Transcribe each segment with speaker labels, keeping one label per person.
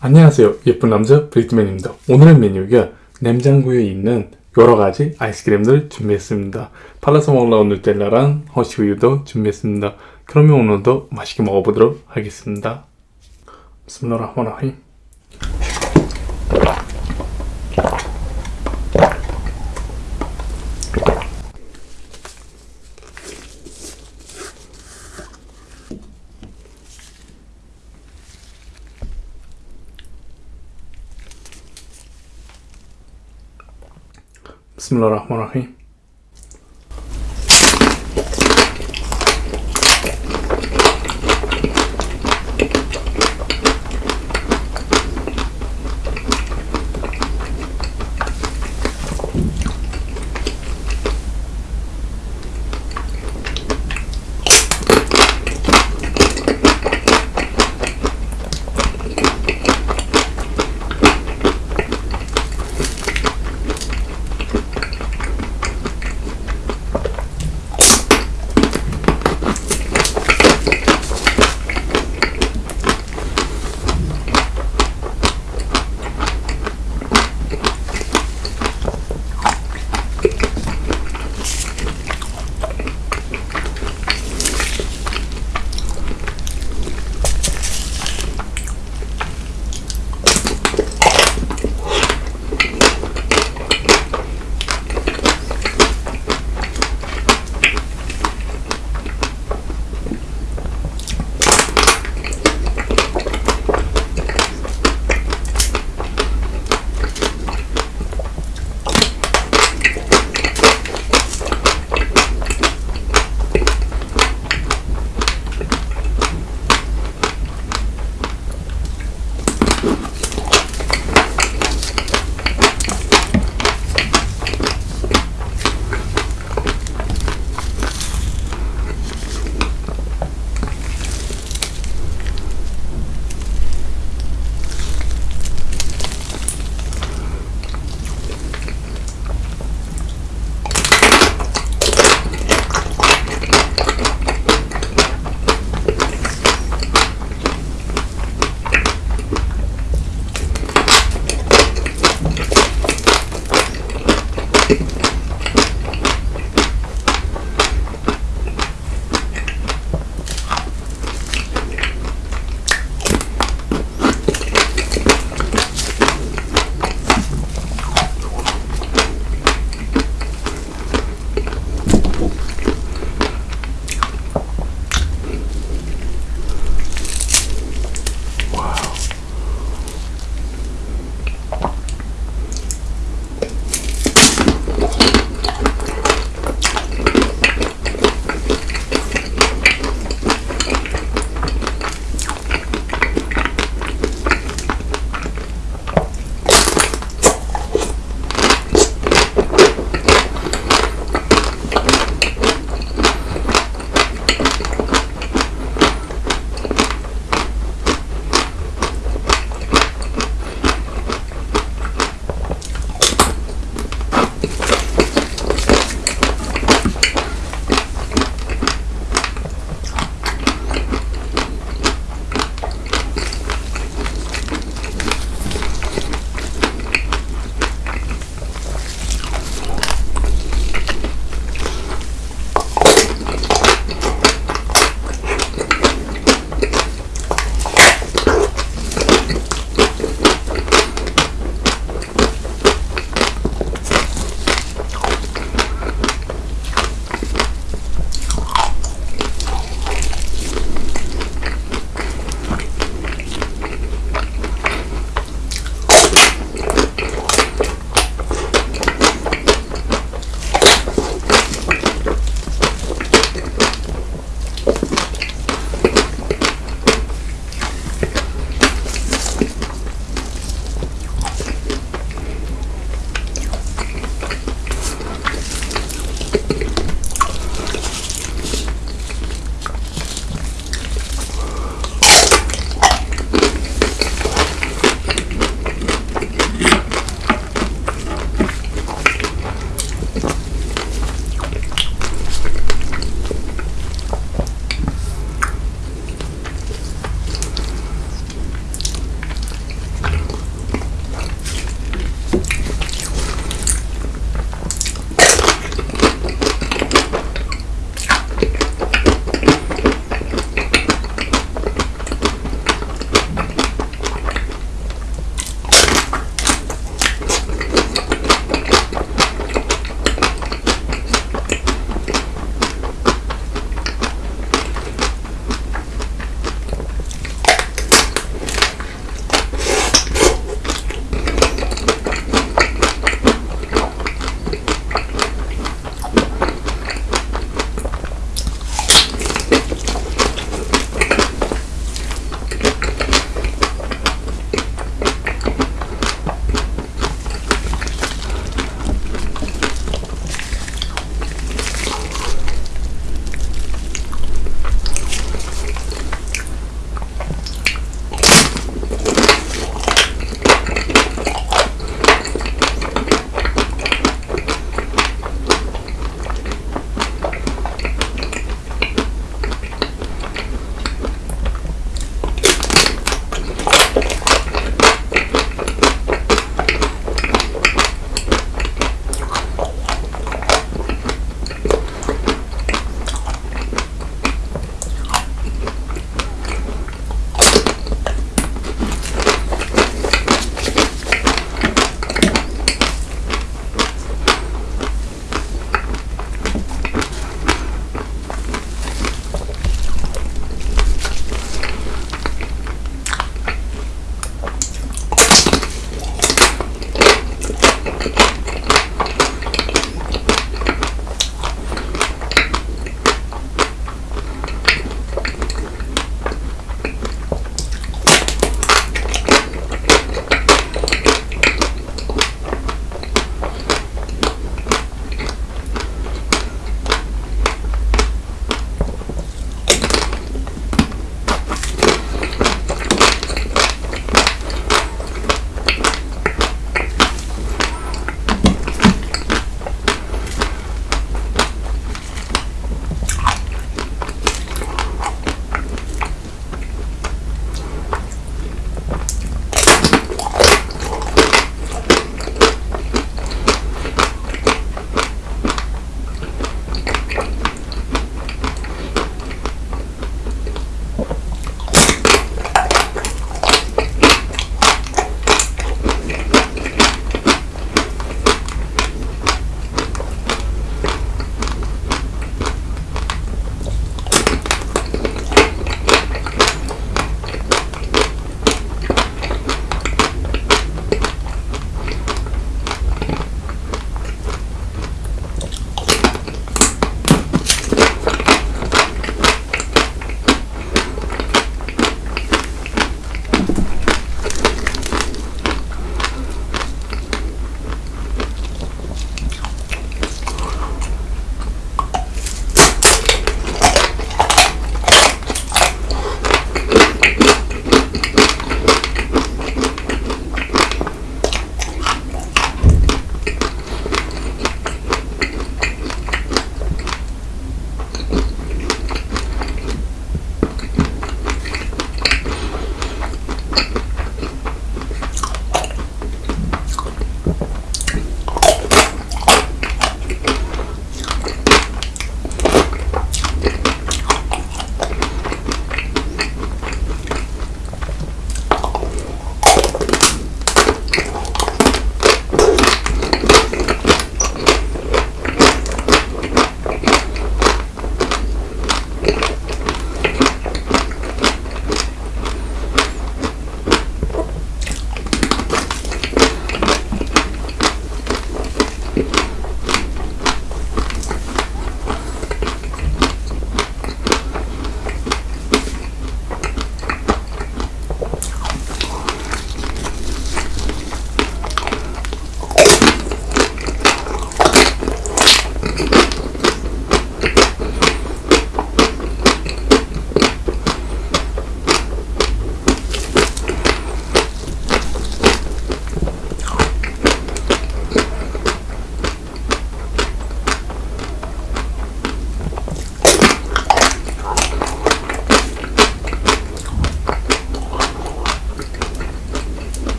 Speaker 1: 안녕하세요. 예쁜 남자 브리트맨입니다. 오늘의 메뉴가 냉장고에 있는 여러가지 아이스크림들 준비했습니다. 팔라서 먹으려고 누텔라랑 허쉬우유도 준비했습니다. 그러면 오늘도 맛있게 먹어보도록 하겠습니다. 비스밀라흐마니라힘 بسم الله الرحمن الرحيم.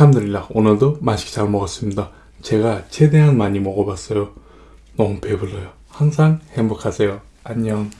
Speaker 1: 알함드릴라 오늘도 맛있게 잘 먹었습니다. 제가 최대한 많이 먹어봤어요. 너무 배불러요. 항상 행복하세요. 안녕.